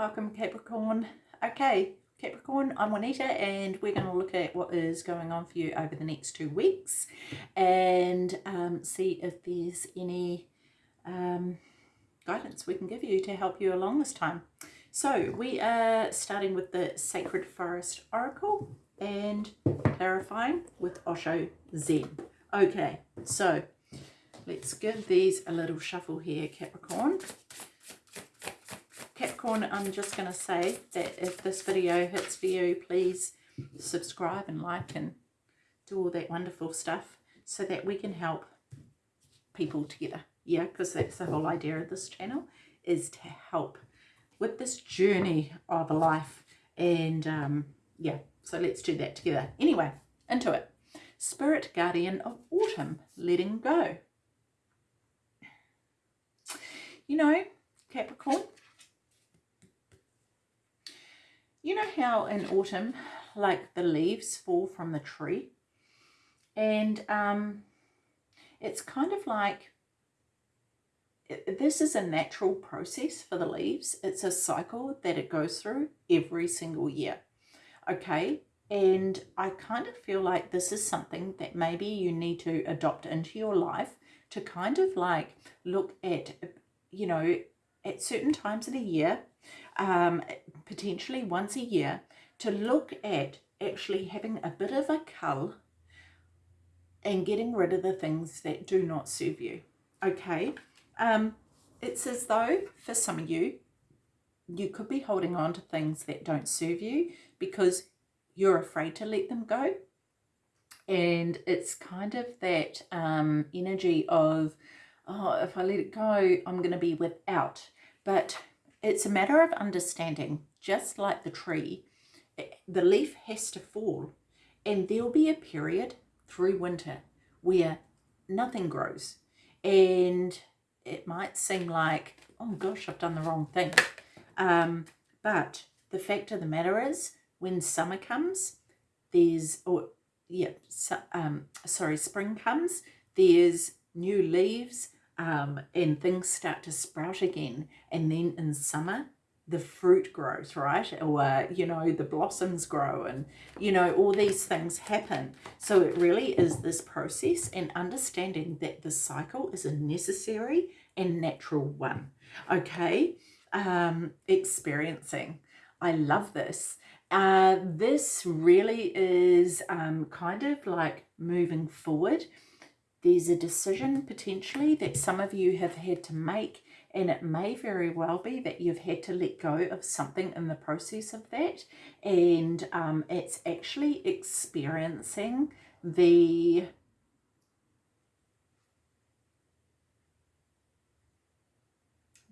Welcome Capricorn. Okay, Capricorn, I'm Juanita and we're going to look at what is going on for you over the next two weeks and um, see if there's any um, guidance we can give you to help you along this time. So we are starting with the Sacred Forest Oracle and clarifying with Osho Zen. Okay, so let's give these a little shuffle here, Capricorn. Capricorn, I'm just going to say that if this video hits for you, please subscribe and like and do all that wonderful stuff so that we can help people together. Yeah, because that's the whole idea of this channel is to help with this journey of a life. And um, yeah, so let's do that together. Anyway, into it. Spirit Guardian of Autumn, letting go. You know, Capricorn, you know how in autumn, like the leaves fall from the tree? And um, it's kind of like, this is a natural process for the leaves. It's a cycle that it goes through every single year. Okay, and I kind of feel like this is something that maybe you need to adopt into your life to kind of like look at, you know, at certain times of the year, um, potentially once a year, to look at actually having a bit of a cull and getting rid of the things that do not serve you. Okay, um, it's as though for some of you, you could be holding on to things that don't serve you because you're afraid to let them go. And it's kind of that um, energy of, oh, if I let it go, I'm going to be without. But it's a matter of understanding, just like the tree, eh, the leaf has to fall and there'll be a period through winter where nothing grows. And it might seem like, oh gosh, I've done the wrong thing. Um, but the fact of the matter is, when summer comes, there's, or yeah, so, um, sorry, spring comes, there's new leaves um, and things start to sprout again. And then in summer, the fruit grows, right? Or, you know, the blossoms grow and, you know, all these things happen. So it really is this process and understanding that the cycle is a necessary and natural one. Okay, um, experiencing. I love this. Uh, this really is um, kind of like moving forward. There's a decision potentially that some of you have had to make and it may very well be that you've had to let go of something in the process of that and um, it's actually experiencing the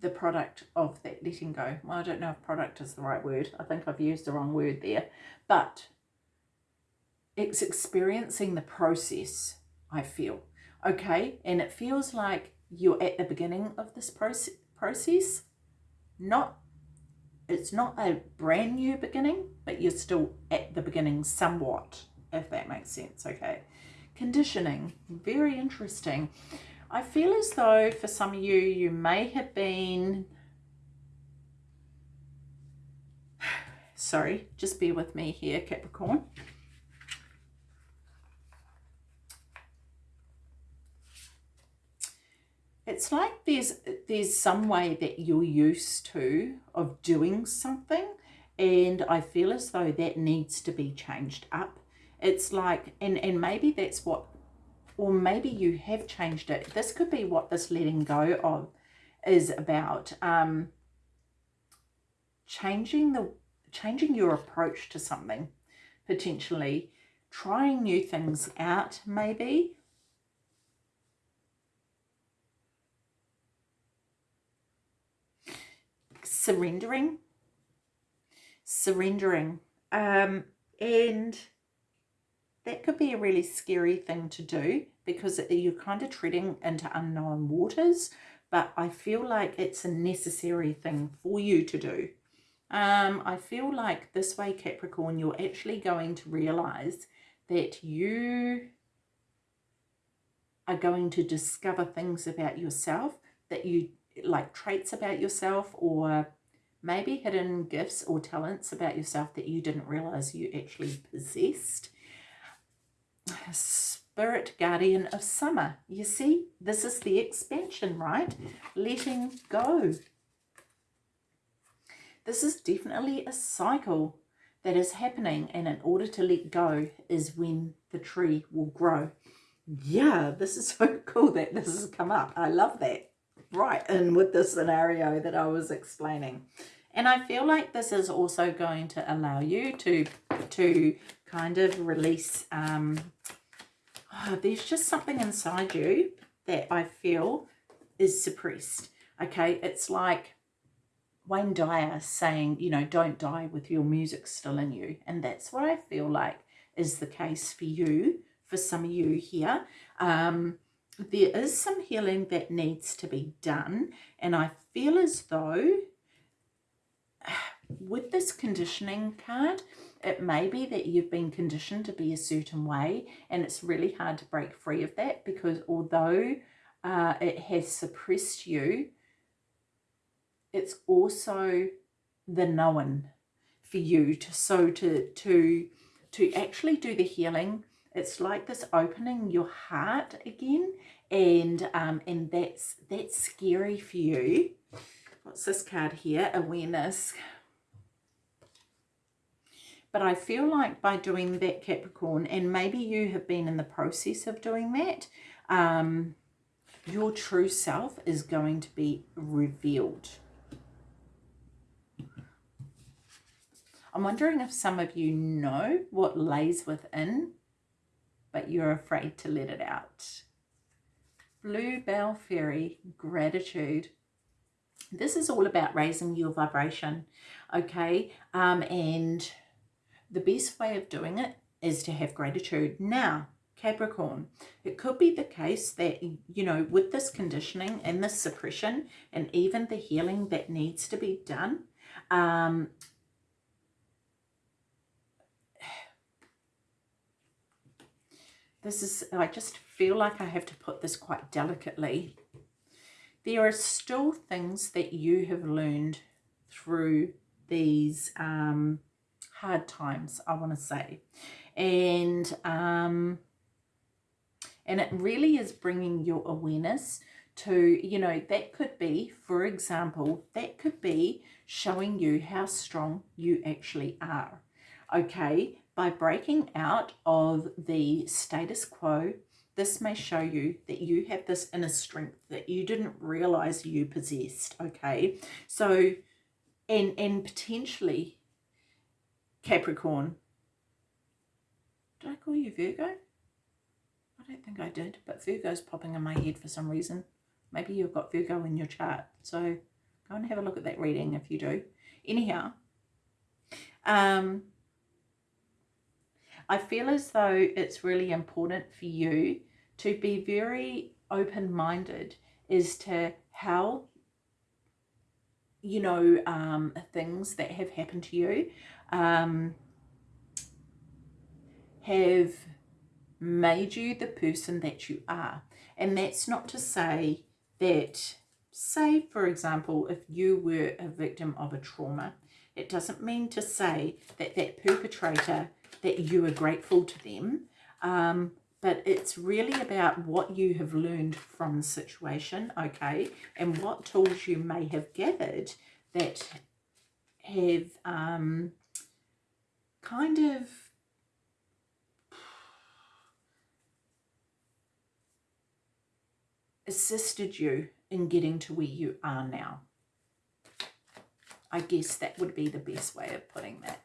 the product of that letting go. Well, I don't know if product is the right word. I think I've used the wrong word there. But it's experiencing the process, I feel. Okay, and it feels like you're at the beginning of this process, process. Not, it's not a brand new beginning, but you're still at the beginning somewhat, if that makes sense, okay. Conditioning, very interesting. I feel as though for some of you, you may have been, sorry, just bear with me here, Capricorn. It's like there's there's some way that you're used to of doing something and I feel as though that needs to be changed up. It's like, and, and maybe that's what or maybe you have changed it. This could be what this letting go of is about. Um, changing the changing your approach to something, potentially trying new things out, maybe. Surrendering, surrendering, um, and that could be a really scary thing to do because you're kind of treading into unknown waters, but I feel like it's a necessary thing for you to do. Um, I feel like this way, Capricorn, you're actually going to realize that you are going to discover things about yourself that you like traits about yourself or maybe hidden gifts or talents about yourself that you didn't realize you actually possessed. Spirit guardian of summer. You see, this is the expansion, right? Letting go. This is definitely a cycle that is happening and in order to let go is when the tree will grow. Yeah, this is so cool that this has come up. I love that. Right in with the scenario that I was explaining. And I feel like this is also going to allow you to, to kind of release, um, oh, there's just something inside you that I feel is suppressed. Okay, it's like Wayne Dyer saying, you know, don't die with your music still in you. And that's what I feel like is the case for you, for some of you here. Um, there is some healing that needs to be done. And I feel as though with this conditioning card, it may be that you've been conditioned to be a certain way and it's really hard to break free of that because although uh, it has suppressed you, it's also the known for you to so to to to actually do the healing it's like this opening your heart again and um and that's that's scary for you. What's this card here? Awareness. But I feel like by doing that Capricorn, and maybe you have been in the process of doing that, um, your true self is going to be revealed. I'm wondering if some of you know what lays within, but you're afraid to let it out. Bluebell Fairy, gratitude. This is all about raising your vibration, okay? Um, and the best way of doing it is to have gratitude. Now, Capricorn, it could be the case that, you know, with this conditioning and this suppression and even the healing that needs to be done, um, this is, I just feel like I have to put this quite delicately. There are still things that you have learned through these um, hard times, I want to say. And, um, and it really is bringing your awareness to, you know, that could be, for example, that could be showing you how strong you actually are. Okay, by breaking out of the status quo, this may show you that you have this inner strength that you didn't realize you possessed. Okay, so, and, and potentially Capricorn. Did I call you Virgo? I don't think I did, but Virgo's popping in my head for some reason. Maybe you've got Virgo in your chart. So go and have a look at that reading if you do. Anyhow, um, I feel as though it's really important for you to be very open-minded as to how you know um, things that have happened to you um, have made you the person that you are. And that's not to say that, say, for example, if you were a victim of a trauma, it doesn't mean to say that that perpetrator, that you are grateful to them, um, but it's really about what you have learned from the situation, okay, and what tools you may have gathered that have um, kind of assisted you in getting to where you are now. I guess that would be the best way of putting that.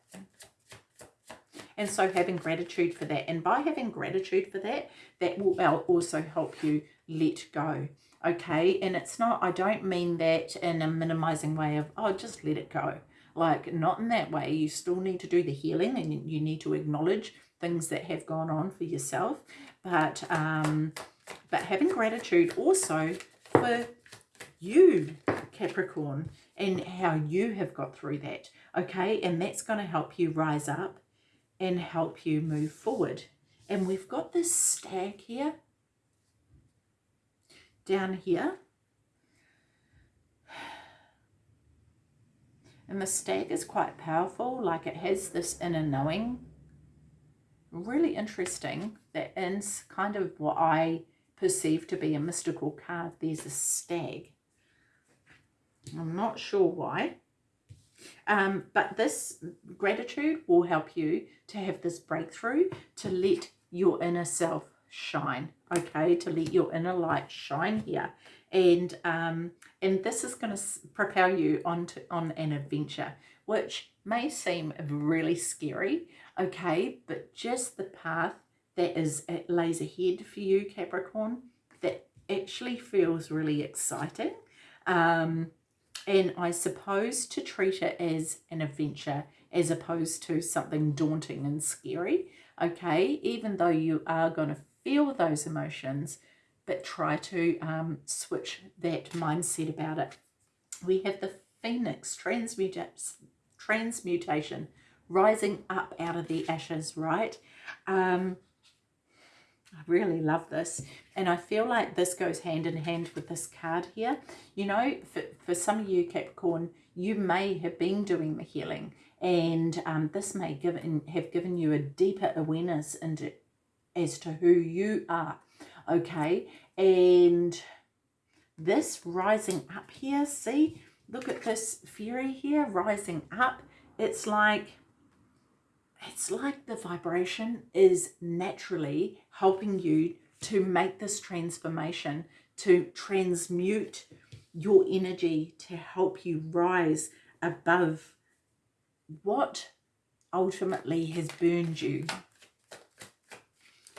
And so having gratitude for that. And by having gratitude for that, that will also help you let go. Okay. And it's not, I don't mean that in a minimizing way of, oh, just let it go. Like, not in that way. You still need to do the healing and you need to acknowledge things that have gone on for yourself. But, um, but having gratitude also for you, Capricorn, and how you have got through that. Okay, and that's going to help you rise up and help you move forward. And we've got this stag here, down here, And the stag is quite powerful, like it has this inner knowing. Really interesting that in kind of what I perceive to be a mystical card, there's a stag. I'm not sure why. Um, but this gratitude will help you to have this breakthrough, to let your inner self shine, okay? To let your inner light shine here. And um, and this is going to propel you onto on an adventure, which may seem really scary, okay? But just the path that is it lays ahead for you, Capricorn, that actually feels really exciting. Um, and I suppose to treat it as an adventure as opposed to something daunting and scary, okay? Even though you are going to feel those emotions, but try to um, switch that mindset about it. We have the phoenix transmutation, rising up out of the ashes, right? Um, I really love this. And I feel like this goes hand in hand with this card here. You know, for, for some of you Capricorn, you may have been doing the healing and um, this may give, have given you a deeper awareness into as to who you are, okay? And this rising up here, see, look at this fury here rising up. It's like it's like the vibration is naturally helping you to make this transformation, to transmute your energy to help you rise above what ultimately has burned you.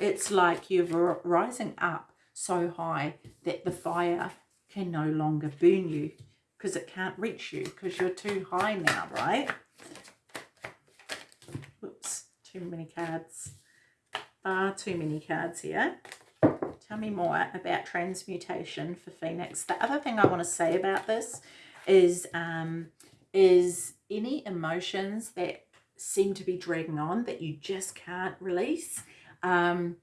It's like you're rising up so high that the fire can no longer burn you because it can't reach you because you're too high now, right? Too many cards. Far too many cards here. Tell me more about transmutation for Phoenix. The other thing I want to say about this is, um, is any emotions that seem to be dragging on that you just can't release. Um,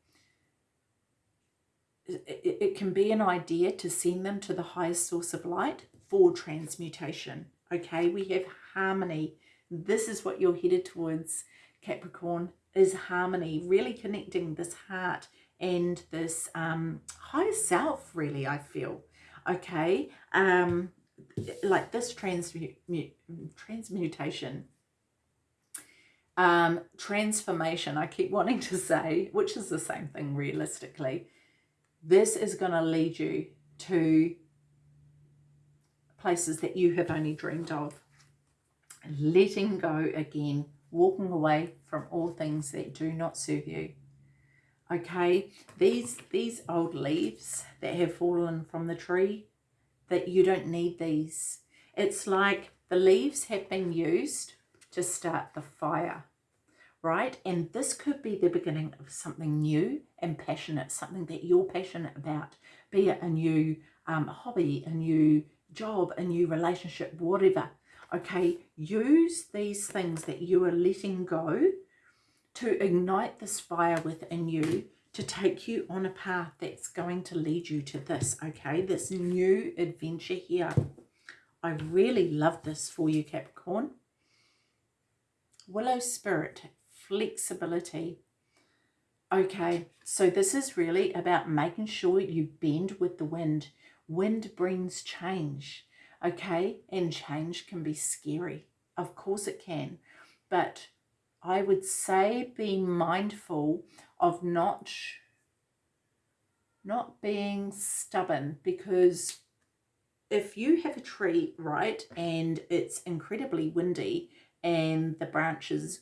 it, it can be an idea to send them to the highest source of light for transmutation. Okay, we have harmony. This is what you're headed towards Capricorn, is harmony, really connecting this heart and this um, higher self, really, I feel. Okay, um, like this transmut transmutation, um, transformation, I keep wanting to say, which is the same thing realistically. This is going to lead you to places that you have only dreamed of. Letting go again walking away from all things that do not serve you. Okay, these, these old leaves that have fallen from the tree, that you don't need these. It's like the leaves have been used to start the fire, right? And this could be the beginning of something new and passionate, something that you're passionate about, be it a new um, hobby, a new job, a new relationship, whatever okay use these things that you are letting go to ignite this fire within you to take you on a path that's going to lead you to this okay? This new adventure here. I really love this for you capricorn. Willow spirit flexibility. Okay so this is really about making sure you bend with the wind. Wind brings change okay? And change can be scary. Of course it can. But I would say be mindful of not, not being stubborn because if you have a tree, right, and it's incredibly windy and the branches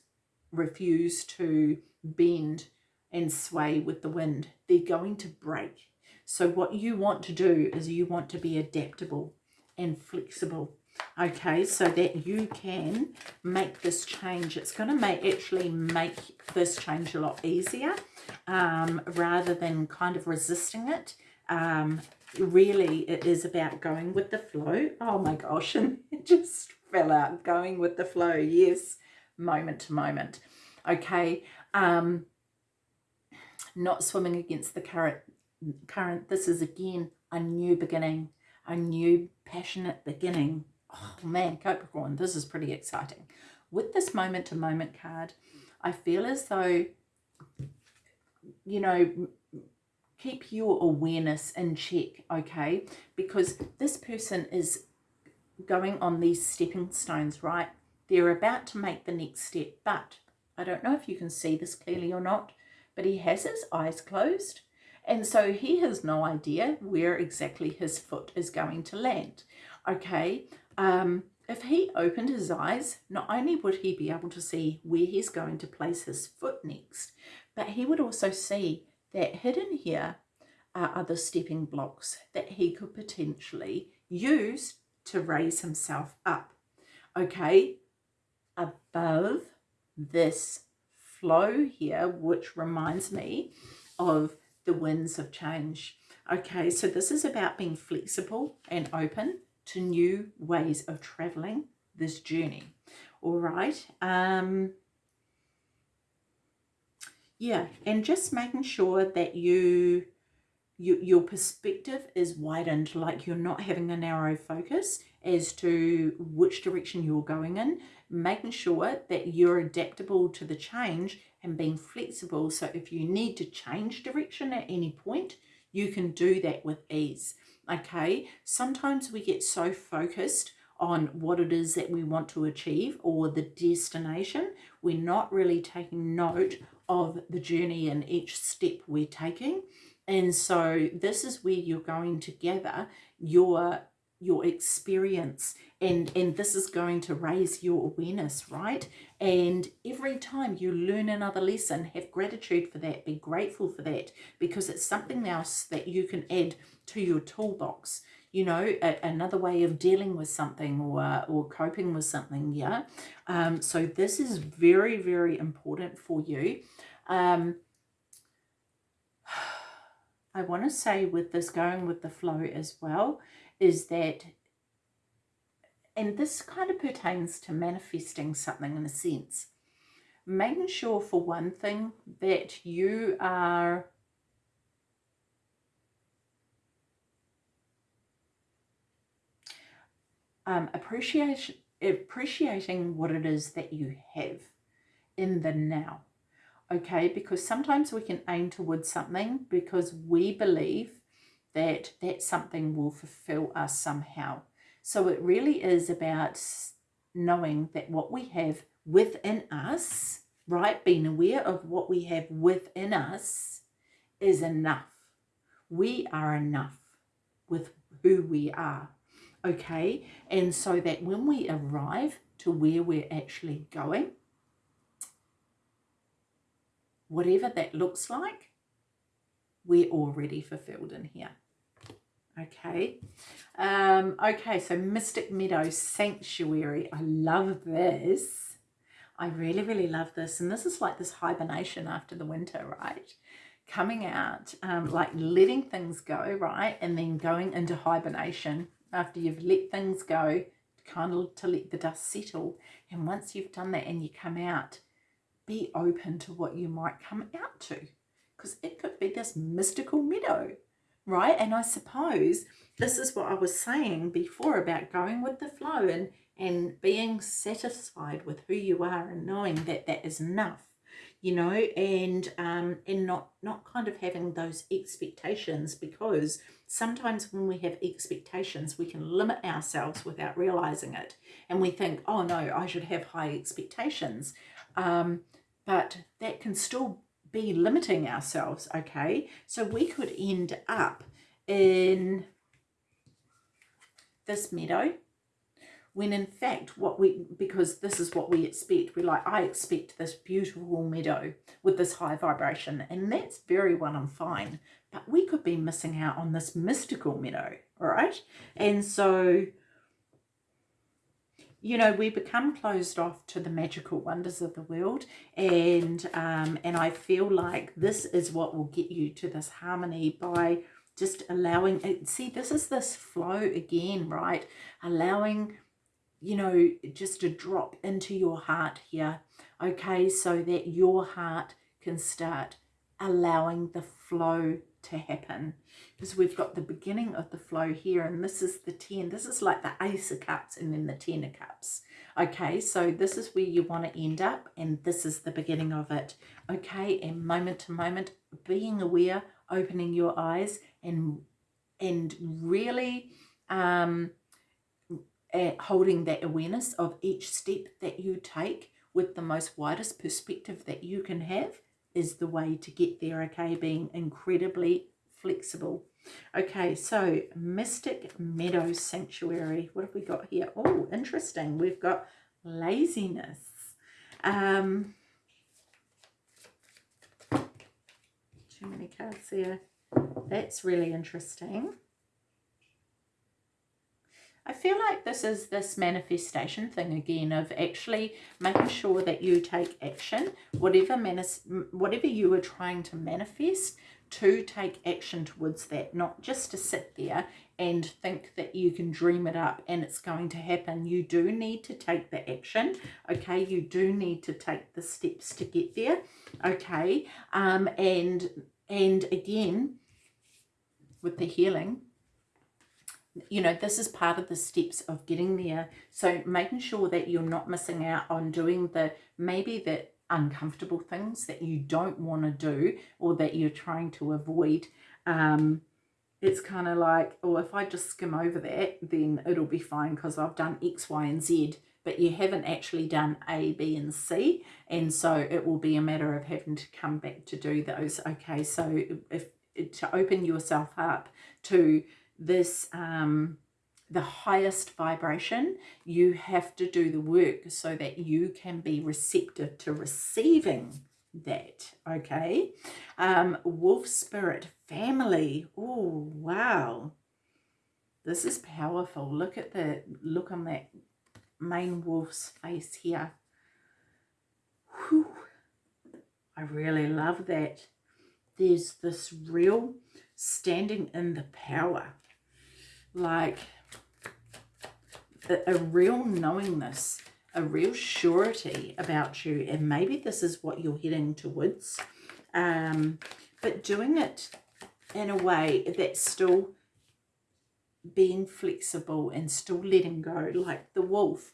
refuse to bend and sway with the wind, they're going to break. So what you want to do is you want to be adaptable and flexible. Okay so that you can make this change. It's going to make actually make this change a lot easier um, rather than kind of resisting it. Um, really it is about going with the flow. Oh my gosh and it just fell out. Going with the flow yes. Moment to moment. Okay um, not swimming against the current current. This is again a new beginning a new passionate beginning oh man, Capricorn, this is pretty exciting. With this moment to moment card, I feel as though, you know, keep your awareness in check, okay? Because this person is going on these stepping stones, right? They're about to make the next step, but I don't know if you can see this clearly or not, but he has his eyes closed. And so he has no idea where exactly his foot is going to land. Okay, um, if he opened his eyes, not only would he be able to see where he's going to place his foot next, but he would also see that hidden here are other stepping blocks that he could potentially use to raise himself up. Okay, above this flow here, which reminds me of the winds of change. Okay, so this is about being flexible and open to new ways of traveling this journey. All right. Um, yeah, and just making sure that you, you your perspective is widened, like you're not having a narrow focus as to which direction you're going in, making sure that you're adaptable to the change and being flexible. So if you need to change direction at any point, you can do that with ease okay? Sometimes we get so focused on what it is that we want to achieve or the destination we're not really taking note of the journey and each step we're taking. And so this is where you're going to gather your your experience and and this is going to raise your awareness right and every time you learn another lesson have gratitude for that be grateful for that because it's something else that you can add to your toolbox. You know a, another way of dealing with something or or coping with something yeah? Um so this is very very important for you. Um I want to say with this going with the flow as well is that and this kind of pertains to manifesting something in a sense making sure for one thing that you are um, appreciation, appreciating what it is that you have in the now. Okay, because sometimes we can aim towards something because we believe that that something will fulfill us somehow. So it really is about knowing that what we have within us, right, being aware of what we have within us is enough. We are enough with who we are okay? And so that when we arrive to where we're actually going, whatever that looks like, we're already fulfilled in here. Okay. Um, okay, so Mystic Meadow Sanctuary. I love this. I really, really love this. And this is like this hibernation after the winter, right? Coming out, um, like letting things go, right? And then going into hibernation after you've let things go, kind of to let the dust settle. And once you've done that and you come out, be open to what you might come out to. Because it could be this mystical meadow, right? And I suppose this is what I was saying before about going with the flow and, and being satisfied with who you are and knowing that that is enough you know and um and not not kind of having those expectations because sometimes when we have expectations we can limit ourselves without realizing it and we think oh no i should have high expectations um but that can still be limiting ourselves okay? So we could end up in this meadow when in fact what we because this is what we expect. We're like i expect this beautiful meadow with this high vibration and that's very well and fine but we could be missing out on this mystical meadow all right? And so you know we become closed off to the magical wonders of the world and um and i feel like this is what will get you to this harmony by just allowing it see this is this flow again right? Allowing you know, just a drop into your heart here, okay, so that your heart can start allowing the flow to happen because we've got the beginning of the flow here and this is the 10 this is like the ace of cups and then the ten of cups. Okay so this is where you want to end up and this is the beginning of it. Okay and moment to moment being aware opening your eyes and and really um holding that awareness of each step that you take with the most widest perspective that you can have is the way to get there, okay? Being incredibly flexible. Okay, so Mystic Meadow Sanctuary. What have we got here? Oh, interesting. We've got laziness. Um, too many cards there. That's really interesting. I feel like this is this manifestation thing again of actually making sure that you take action, whatever, manis whatever you are trying to manifest, to take action towards that, not just to sit there and think that you can dream it up and it's going to happen. You do need to take the action, okay? You do need to take the steps to get there, okay? Um, and, and again, with the healing, you know, this is part of the steps of getting there. So making sure that you're not missing out on doing the, maybe the uncomfortable things that you don't want to do or that you're trying to avoid. Um, it's kind of like, oh, if I just skim over that, then it'll be fine because I've done X, Y, and Z but you haven't actually done A, B, and C. And so it will be a matter of having to come back to do those. Okay, so if to open yourself up to this um, the highest vibration, you have to do the work so that you can be receptive to receiving that, okay? Um, wolf spirit family. Oh, wow. This is powerful. Look at the look on that main wolf's face here. Whew. I really love that. There's this real standing in the power like a, real knowingness, a real surety about you. And maybe this is what you're heading towards. Um, but doing it in a way that's still being flexible and still letting go like the wolf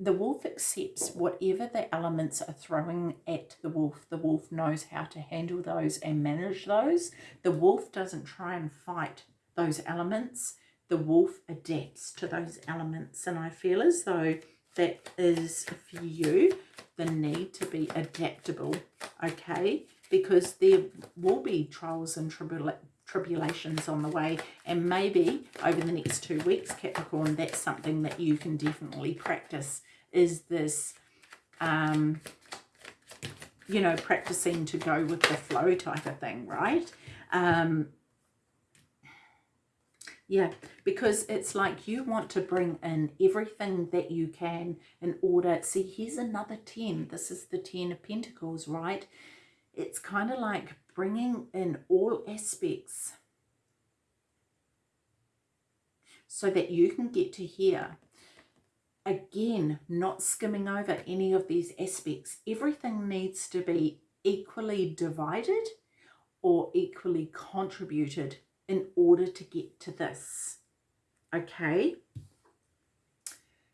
the wolf accepts whatever the elements are throwing at the wolf the wolf knows how to handle those and manage those the wolf doesn't try and fight those elements the wolf adapts to those elements. And I feel as though that is for you the need to be adaptable, okay? Because there will be trials and tribula tribulations on the way and maybe over the next two weeks Capricorn that's something that you can definitely practice is this um you know practicing to go with the flow type of thing right um yeah, because it's like you want to bring in everything that you can in order. See, here's another 10. This is the 10 of Pentacles, right? It's kind of like bringing in all aspects so that you can get to here. Again, not skimming over any of these aspects. Everything needs to be equally divided or equally contributed in order to get to this. Okay?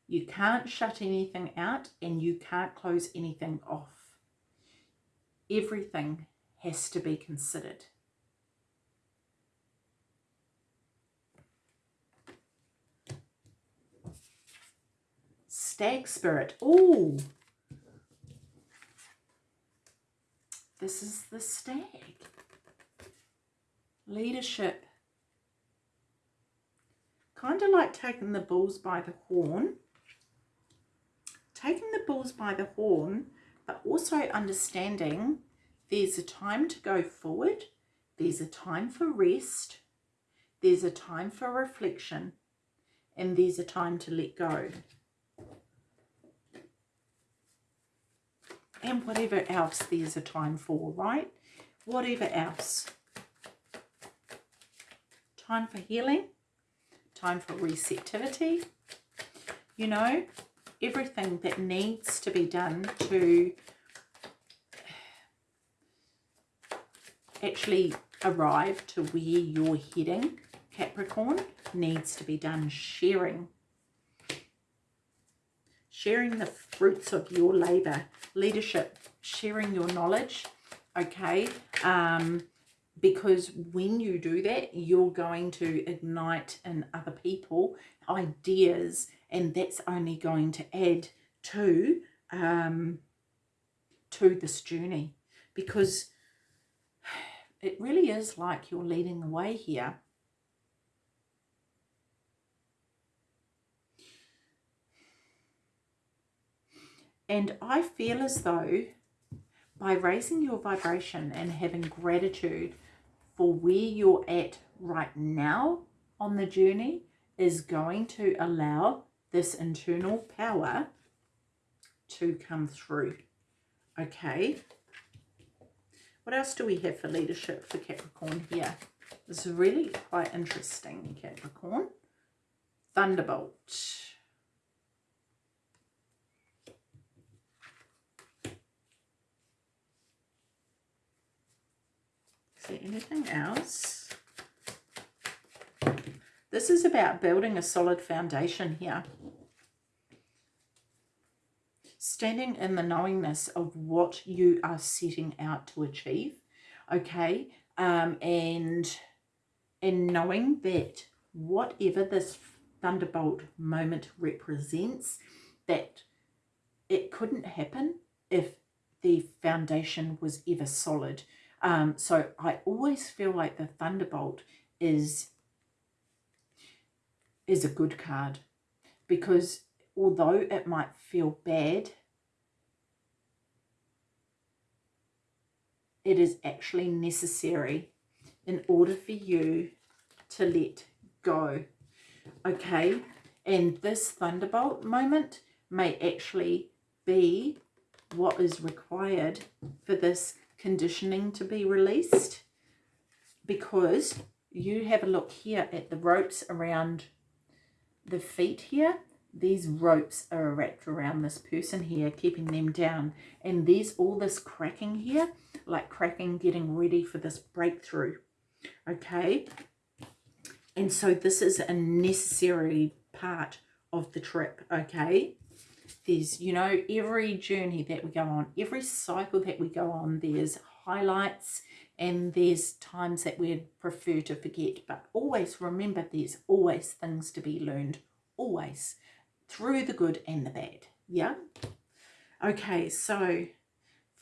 You can't shut anything out and you can't close anything off. Everything has to be considered. Stag spirit. Oh, this is the stag leadership. Kind of like taking the bulls by the horn. Taking the bulls by the horn, but also understanding there's a time to go forward, there's a time for rest, there's a time for reflection, and there's a time to let go. And whatever else there's a time for, right? Whatever else time for healing, time for receptivity, you know, everything that needs to be done to actually arrive to where you're heading, Capricorn, needs to be done sharing. Sharing the fruits of your labour, leadership, sharing your knowledge, okay? Um, because when you do that, you're going to ignite in other people ideas and that's only going to add to um, to this journey because it really is like you're leading the way here. And I feel as though by raising your vibration and having gratitude for where you're at right now on the journey is going to allow this internal power to come through. Okay. What else do we have for leadership for Capricorn here? This is really quite interesting, Capricorn. Thunderbolt. Is there anything else? This is about building a solid foundation here. Standing in the knowingness of what you are setting out to achieve okay? Um, and and knowing that whatever this thunderbolt moment represents that it couldn't happen if the foundation was ever solid um, so I always feel like the thunderbolt is is a good card because although it might feel bad it is actually necessary in order for you to let go. Okay, and this thunderbolt moment may actually be what is required for this conditioning to be released because you have a look here at the ropes around the feet here these ropes are wrapped around this person here, keeping them down. And there's all this cracking here, like cracking, getting ready for this breakthrough. Okay. And so this is a necessary part of the trip. Okay. There's, you know, every journey that we go on, every cycle that we go on, there's highlights and there's times that we'd prefer to forget. But always remember there's always things to be learned. Always through the good and the bad. Yeah? Okay, so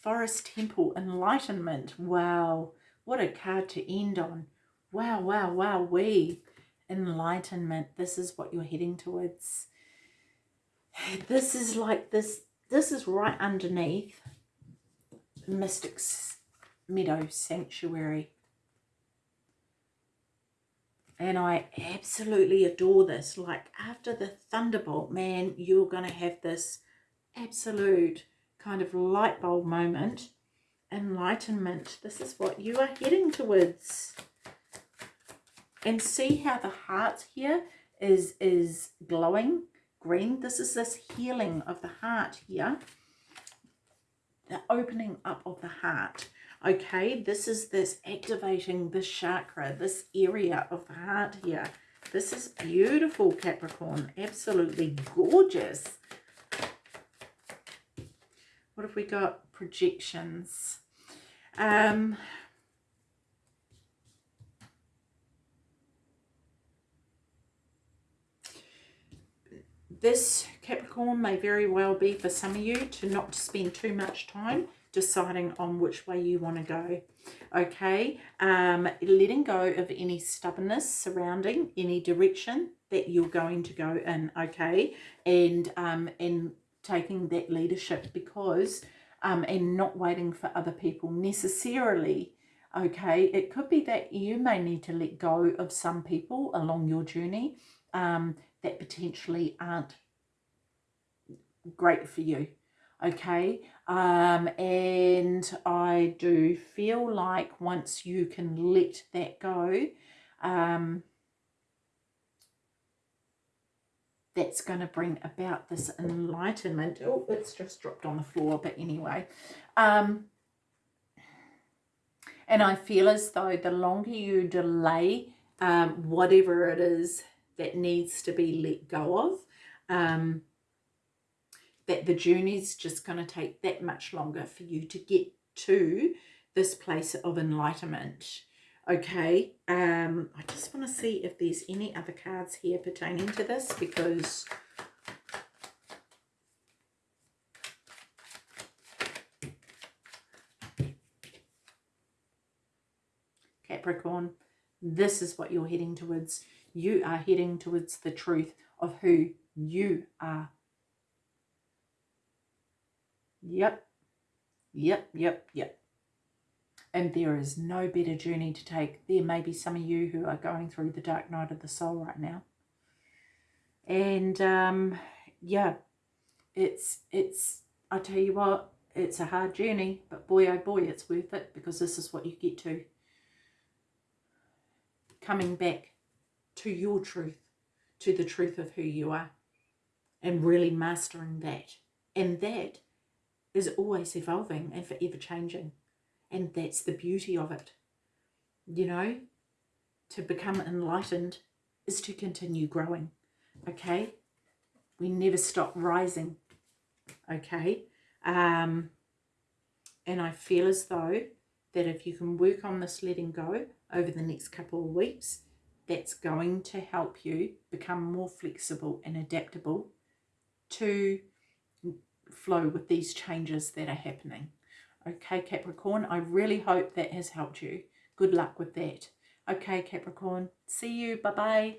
Forest Temple Enlightenment. Wow, what a card to end on. Wow, wow, wow, we. Enlightenment, this is what you're heading towards. This is like this, this is right underneath Mystic's Meadow Sanctuary. And I absolutely adore this. Like after the Thunderbolt, man, you're going to have this absolute kind of light bulb moment. Enlightenment. This is what you are heading towards. And see how the heart here is, is glowing green. This is this healing of the heart here. The opening up of the heart. Okay this is this activating this chakra this area of the heart here. This is beautiful capricorn. Absolutely gorgeous. What have we got? Projections. Um this Capricorn may very well be for some of you to not spend too much time deciding on which way you want to go okay? Um letting go of any stubbornness surrounding any direction that you're going to go in okay? And um and taking that leadership because um and not waiting for other people necessarily okay? It could be that you may need to let go of some people along your journey um that potentially aren't great for you okay? Um, and I do feel like once you can let that go um, that's going to bring about this enlightenment. Oh it's just dropped on the floor but anyway. Um, And I feel as though the longer you delay um, whatever it is that needs to be let go of, um, that the journey's just going to take that much longer for you to get to this place of enlightenment. Okay, um, I just want to see if there's any other cards here pertaining to this because Capricorn, this is what you're heading towards. You are heading towards the truth of who you are. Yep. Yep, yep, yep. And there is no better journey to take. There may be some of you who are going through the dark night of the soul right now. And um, yeah, it's, it's, I tell you what, it's a hard journey, but boy, oh boy, it's worth it because this is what you get to coming back to your truth, to the truth of who you are, and really mastering that. And that is always evolving and forever changing. And that's the beauty of it. You know, to become enlightened is to continue growing. Okay? We never stop rising. Okay? Um, and I feel as though that if you can work on this letting go over the next couple of weeks, that's going to help you become more flexible and adaptable to flow with these changes that are happening. Okay, Capricorn, I really hope that has helped you. Good luck with that. Okay, Capricorn, see you. Bye-bye.